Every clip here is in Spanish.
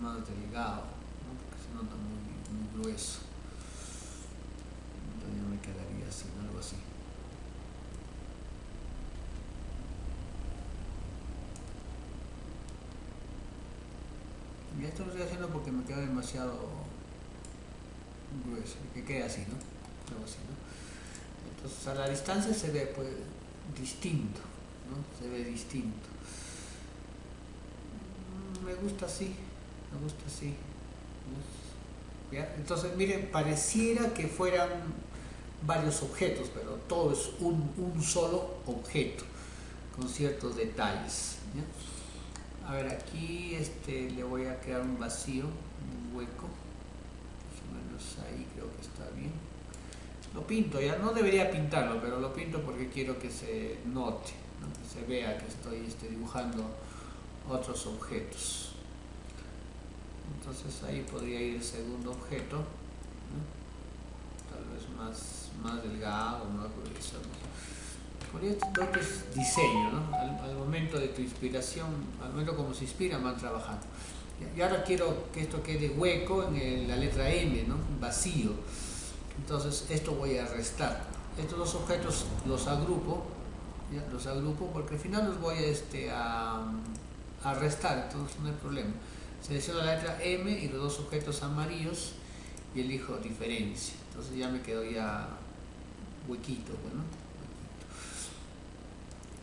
más delgado, ¿no? porque se nota muy, muy grueso. Entonces me quedaría así, algo así. Y esto lo estoy haciendo porque me queda demasiado grueso, que quede así, ¿no? Algo así, ¿no? Entonces a la distancia se ve pues distinto, ¿no? Se ve distinto. Mm, me gusta así, me gusta así. Entonces, miren, pareciera que fueran varios objetos, pero todo es un, un solo objeto, con ciertos detalles. A ver, aquí este, le voy a crear un vacío, un hueco. Más o menos ahí creo que está bien. Lo pinto, ya no debería pintarlo, pero lo pinto porque quiero que se note, ¿no? que se vea que estoy este, dibujando otros objetos. Entonces ahí podría ir el segundo objeto, ¿no? tal vez más, más delgado, más grueso. Por esto es diseño, ¿no? al, al, momento de tu inspiración, al momento como se inspira, van trabajando. Y ahora quiero que esto quede hueco en el, la letra M, ¿no? vacío. Entonces esto voy a restar. Estos dos objetos los agrupo, ¿ya? los agrupo porque al final los voy a, este, a, a restar, entonces no hay problema. Selecciono la letra M y los dos objetos amarillos y elijo diferencia. Entonces ya me quedo ya huequito, bueno.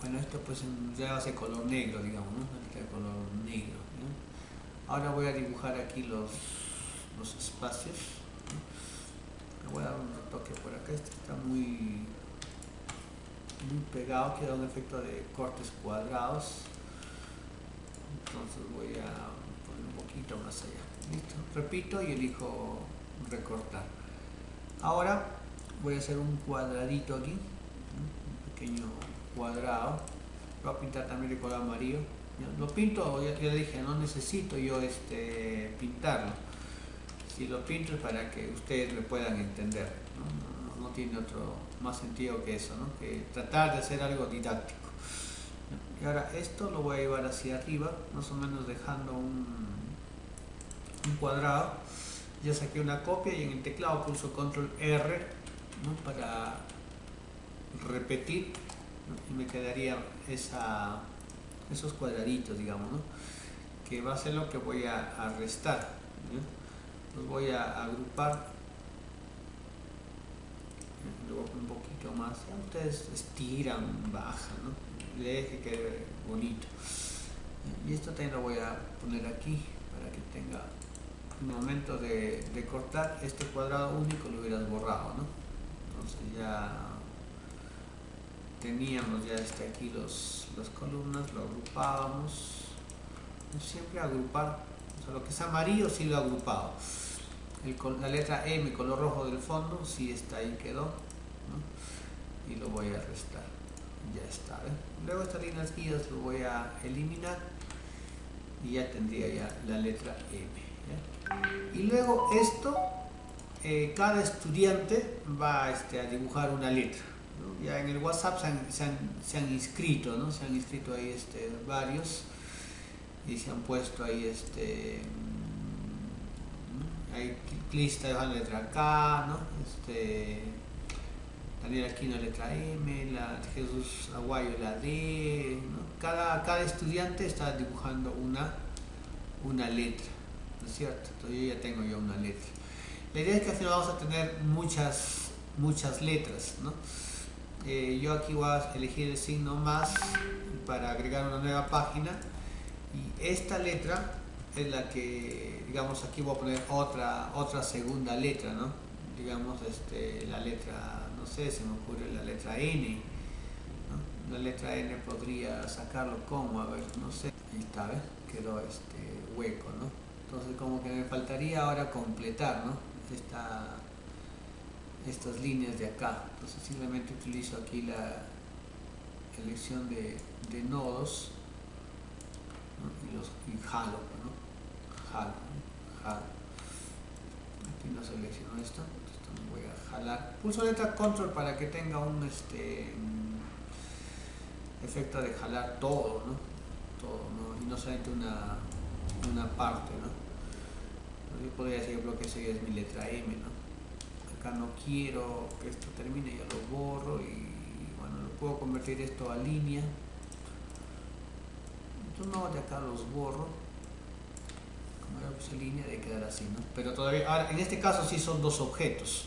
Bueno, esto pues ya va a ser color negro, digamos, ¿no? color negro. Ahora voy a dibujar aquí los, los espacios. Le voy a dar un retoque por acá, este está muy, muy pegado, quiero un efecto de cortes cuadrados. Entonces voy a poquito más allá. ¿Listo? Repito y elijo recortar. Ahora voy a hacer un cuadradito aquí, un pequeño cuadrado lo voy a pintar también de color amarillo lo pinto, ya, ya dije, no necesito yo este, pintarlo si lo pinto es para que ustedes me puedan entender no, no, no tiene otro más sentido que eso ¿no? que tratar de hacer algo didáctico y ahora esto lo voy a llevar hacia arriba más o menos dejando un, un cuadrado ya saqué una copia y en el teclado pulso control R ¿no? para repetir y me quedaría esa, esos cuadraditos, digamos, ¿no? que va a ser lo que voy a, restar. Los voy a agrupar luego un poquito más. Ya ustedes estiran, bajan, ¿no? deje que quede bonito. Y esto también lo voy a poner aquí para que tenga momento de, de cortar este cuadrado único lo hubieras borrado, ¿no? Entonces ya teníamos ya este aquí los, las columnas, lo agrupábamos, siempre agrupar, o sea, lo que es amarillo sí lo agrupado, el, la letra M, color rojo del fondo, sí está ahí, quedó, y lo voy a restar, ya está, ¿eh? luego estas líneas guías lo voy a eliminar y ya tendría ya la letra M. ¿ya? Y luego esto, eh, cada estudiante va este, a dibujar una letra ya en el WhatsApp se han, se han, inscrito, ¿no? Se han inscrito ahí este, varios y se han puesto ahí este hay lista de la letra K, ¿no? Este, Daniel Aquino letra M, la Jesús Aguayo la D, ¿no? cada, cada estudiante está dibujando una, una letra, ¿no es cierto? Entonces yo ya tengo yo una letra. La idea es que final vamos a tener muchas, muchas letras, ¿no? eh, yo aquí voy a elegir el signo más para agregar una nueva página y esta letra es la que digamos aquí voy a poner otra otra segunda letra no digamos este la letra no sé se me ocurre la letra n la letra n podría sacarlo como a ver no sé ahí está ¿ves? quedó este hueco no entonces como que me faltaría ahora completar no esta estas líneas de acá. Entonces simplemente utilizo aquí la elección de, nodos ¿no? y, los, y jalo, ¿no? jalo, jalo. Aquí no selecciono esto, me voy a jalar. Pulso letra control para que tenga un este efecto de jalar todo, ¿no? Todo, ¿no? Y no solamente una, una parte, ¿no? yo podría decir que esa es mi letra M, ¿no? Acá no quiero que esto termine, ya lo borro y bueno, lo puedo convertir esto a línea. Entonces no, de acá los borro. Como era pues línea de quedar así, ¿no? Pero todavía, ahora en este caso sí son dos objetos,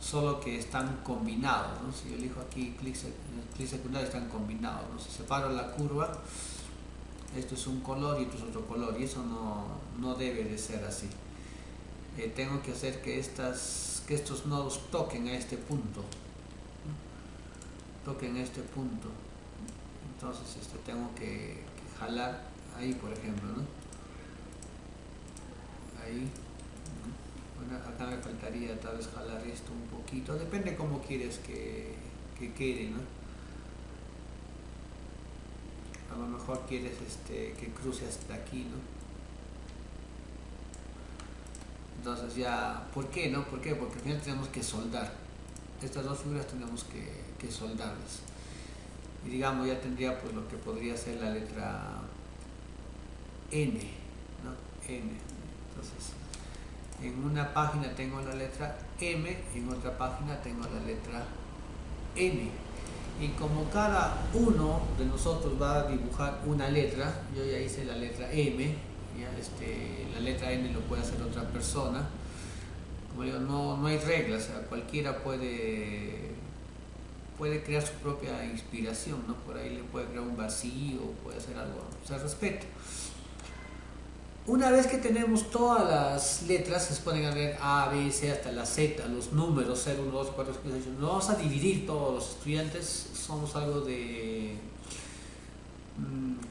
solo que están combinados, ¿no? Si yo elijo aquí clic, clic secundario están combinados, ¿no? Si separo la curva, esto es un color y esto es otro color y eso no, debe de ser así eh, tengo que hacer que estas que estos nodos toquen a este punto toquen a este punto entonces este, tengo que, jalar ahí por ejemplo ¿no? ahí bueno, acá me faltaría tal vez jalar esto un poquito depende cómo quieres que, que quede ¿no? A lo mejor quieres este, que cruce hasta aquí, ¿no? Entonces ya, ¿por qué, no? ¿Por qué? Porque al final tenemos que soldar. Estas dos figuras tenemos que, que soldarlas. Y digamos, ya tendría pues lo que podría ser la letra N, ¿no? N. Entonces, en una página tengo la letra M, en otra página tengo la letra N y como cada uno de nosotros va a dibujar una letra, yo ya hice la letra M, este, la letra N lo puede hacer otra persona, como digo, no, no hay reglas, cualquiera puede, puede crear su propia inspiración, ¿no? por ahí le puede crear un vacío, puede hacer algo, o sea, respeto. Una vez que tenemos todas las letras, se pueden a ver A, B, C hasta la Z, los números 0, 1, 2, 4, 5, 6, 7. vamos a dividir todos los estudiantes, somos algo de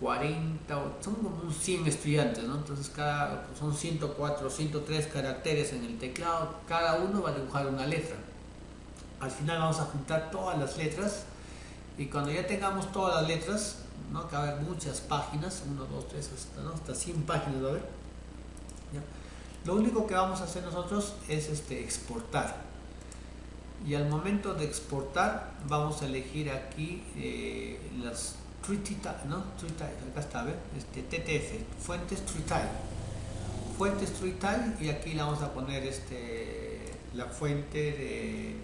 40, mm, son como 100 estudiantes, ¿no? Entonces cada, son 104, 103 caracteres en el teclado, cada uno va a dibujar una letra. Al final vamos a juntar todas las letras y cuando ya tengamos todas las letras, ¿no? que va a haber muchas páginas, 1, 2, 3, hasta, ¿no? hasta 100 páginas va a haber. Lo único que vamos a hacer nosotros es este, exportar. Y al momento de exportar vamos a elegir aquí eh, las ¿no? acá está, ¿ver? Este, TTF, fuentes TreeTile. Fuentes TreeTile y aquí le vamos a poner este, la fuente de,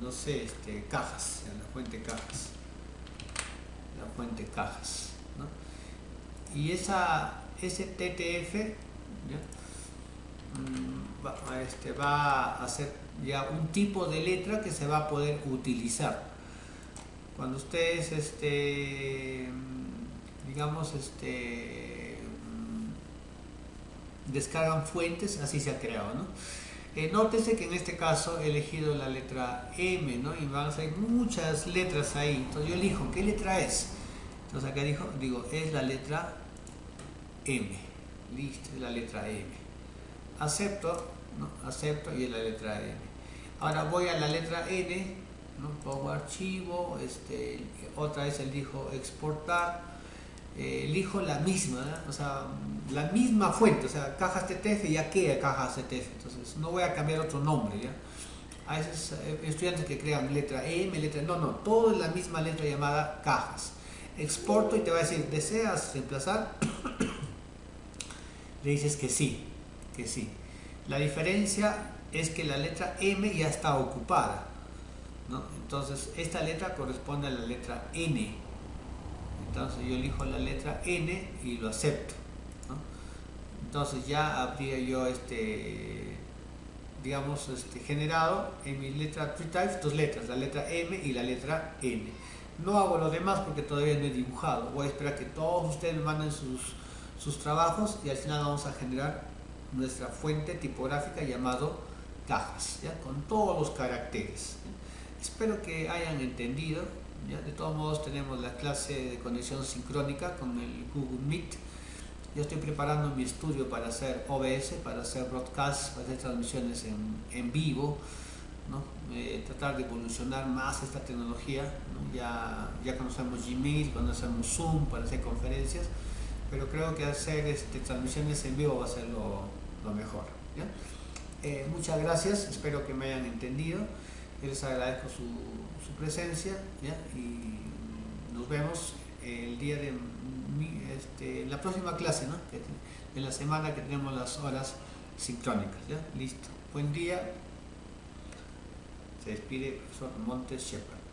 no sé, este, cajas, la fuente cajas fuente cajas. Y esa, ese TTF mm, va, este, va a ser ya un tipo de letra que se va a poder utilizar. Cuando ustedes, este, digamos, este, mm, descargan fuentes, así se ha creado, ¿no? Eh, nótese que en este caso he elegido la letra M, ¿no? Y van a ser muchas letras ahí. Entonces yo elijo, ¿qué letra es? Entonces acá dijo, digo, es la letra M. Listo, es la letra M. Acepto, ¿no? Acepto y es la letra M. Ahora voy a la letra N. Pongo archivo, este, otra vez elijo exportar, eh, elijo la misma, o sea, la misma fuente, o sea, cajas TTF ya queda cajas TTF, entonces no voy a cambiar otro nombre, ¿ya? A eh, estudiantes que crean letra M, letra, no, no, todo es la misma letra llamada cajas exporto y te va a decir, ¿deseas reemplazar? Le dices que sí, que sí. La diferencia es que la letra M ya está ocupada. ¿no? Entonces, esta letra corresponde a la letra N. Entonces, yo elijo la letra N y lo acepto. ¿no? Entonces, ya habría yo este digamos, este, generado en mi letra TreeTypes dos letras, la letra M y la letra N. No hago lo demás porque todavía no he dibujado. Voy a esperar que todos ustedes me manden sus, sus trabajos y al final vamos a generar nuestra fuente tipográfica llamado cajas, ¿ya? con todos los caracteres. Espero que hayan entendido. ¿Ya? De todos modos tenemos la clase de conexión sincrónica con el Google Meet. Yo estoy preparando mi estudio para hacer OBS, para hacer broadcast, para hacer transmisiones en, en vivo. Eh, tratar de evolucionar más esta tecnología. Ya, ya conocemos Gmail, conocemos Zoom para hacer conferencias, pero creo que hacer este, transmisiones en vivo va a ser lo, mejor. Eh, muchas gracias, espero que me hayan entendido. Les agradezco su, presencia y nos vemos el día de este, la próxima clase, ¿no? en la semana que tenemos las horas sincrónicas, ¿ya? Listo. Buen día. Se despide el profesor Montes Shepard.